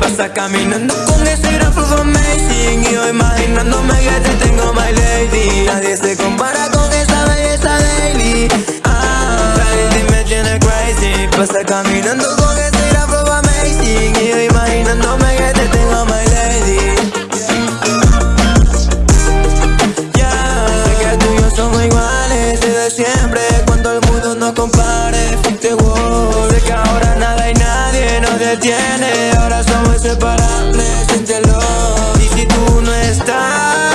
Pasa caminando con ese gran flow amazing Y yo imaginándome que te tengo my lady. Nadie se compara con esa belleza daily. Ah, me tiene crazy. Pasa caminando detiene Ahora somos inseparables, siéntelo Y si tú no estás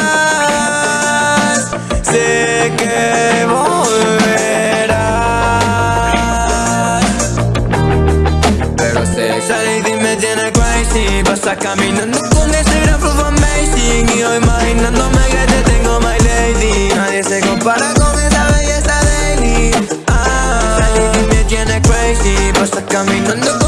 Sé que volverás. Pero sé esa lady me tiene crazy. Pasa caminando con ese gran flow amazing. Y yo imaginándome que te tengo my lady. Nadie se compara con esa belleza daily Ah, lady me tiene crazy. Pasa caminando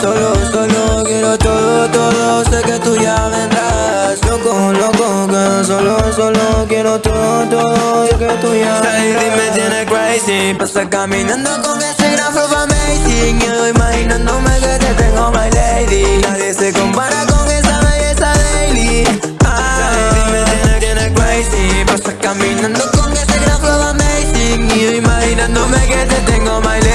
solo, solo Quiero todo, todo, sé que tú ya vendrás. Loco, loco, quedo solo, solo Quiero todo, todo, sé que tú ya vendrás. me tiene crazy. Pasa caminando con ese gran flow amazing Yo imaginándome que te tengo my lady. Nadie se compara con esa belleza daily. Ah. Me tiene, crazy. Pasa caminando con ese gran flow amazing Y yo imaginándome que te tengo my lady.